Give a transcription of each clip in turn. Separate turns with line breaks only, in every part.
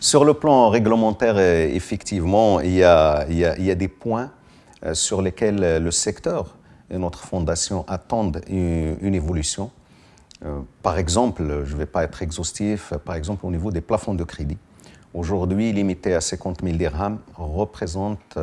Sur le plan réglementaire, effectivement, il y a, des points sur lesquels le secteur et notre fondation attendent une, une évolution. Par exemple, je ne vais pas être exhaustif, par exemple au niveau des plafonds de crédit. Aujourd'hui, limité à 50 000 dirhams, représente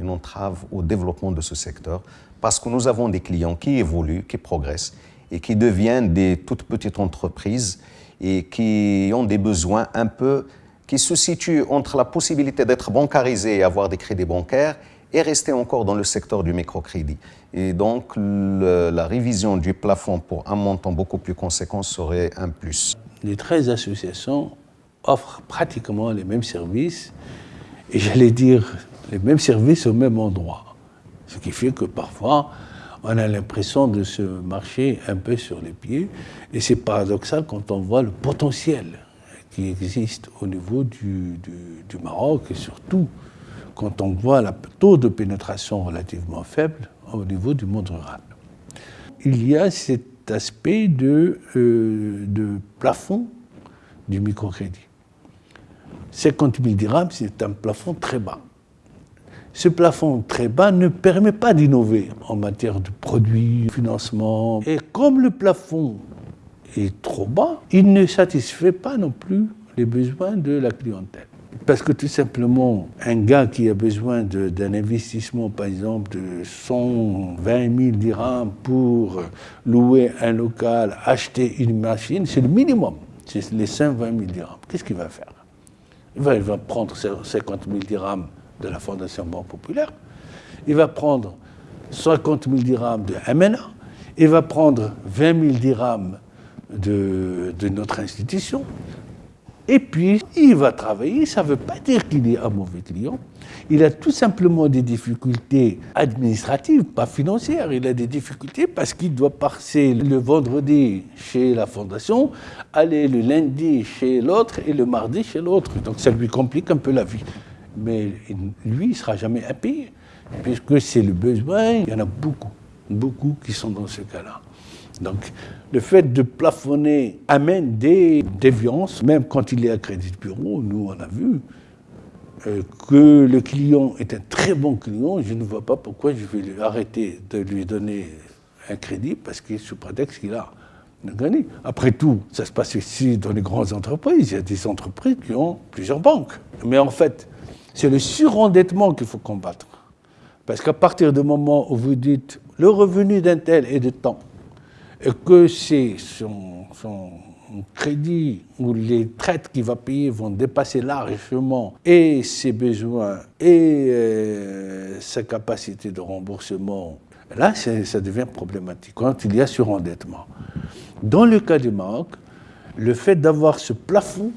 une entrave au développement de ce secteur parce que nous avons des clients qui évoluent, qui progressent et qui deviennent des toutes petites entreprises et qui ont des besoins un peu qui se situent entre la possibilité d'être bancarisé et avoir des crédits bancaires et rester encore dans le secteur du microcrédit. Et donc, la révision du plafond pour un montant beaucoup plus conséquent serait un plus.
Les 13 associations offrent pratiquement les mêmes services, et j'allais dire les mêmes services au même endroit. Ce qui fait que parfois, on a l'impression de se marcher un peu sur les pieds. Et c'est paradoxal quand on voit le potentiel qui existe au niveau du, Maroc et surtout quand on voit le taux de pénétration relativement faible au niveau du monde rural. Il y a cet aspect de, euh, de plafond du microcrédit. 50 000 dirhams, c'est un plafond très bas ce plafond très bas ne permet pas d'innover en matière de produits, de financement. Et comme le plafond est trop bas, il ne satisfait pas non plus les besoins de la clientèle. Parce que tout simplement, un gars qui a besoin d'un investissement, par exemple, de 120 000 dirhams pour louer un local, acheter une machine, c'est le minimum. C'est les 120 000 dirhams. Qu'est-ce qu'il va faire? Il va, prendre 50 000 dirhams de la Fondation Banque Populaire, il va prendre 50 000 dirhams de MNA, il va prendre 20 000 dirhams de, notre institution, et puis il va travailler, ça ne veut pas dire qu'il est un mauvais client, il a tout simplement des difficultés administratives, pas financières. Il a des difficultés parce qu'il doit passer le vendredi chez la fondation, aller le lundi chez l'autre et le mardi chez l'autre. Donc ça lui complique un peu la vie mais lui, il ne sera jamais impayé, puisque c'est le besoin, il y en a beaucoup, beaucoup qui sont dans ce cas-là. Donc, le fait de plafonner amène des déviances, même quand il est à crédit bureau, nous on a vu euh, que le client est un très bon client, je ne vois pas pourquoi je vais lui arrêter de lui donner un crédit, parce qu'il sous prétexte qu'il a gagné. Après tout, ça se passe ici dans les grandes entreprises, il y a des entreprises qui ont plusieurs banques. Mais en fait, c'est le surendettement qu'il faut combattre. Parce qu'à partir du moment où vous dites le revenu d'un tel est de temps, et que c'est son, crédit ou les traites qu'il va payer vont dépasser largement et ses besoins et euh, sa capacité de remboursement, là, ça devient problématique quand il y a surendettement. Dans le cas du Maroc, le fait d'avoir ce plafond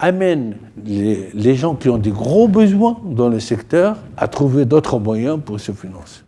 amène les, gens qui ont des gros besoins dans le secteur à trouver d'autres moyens pour se financer.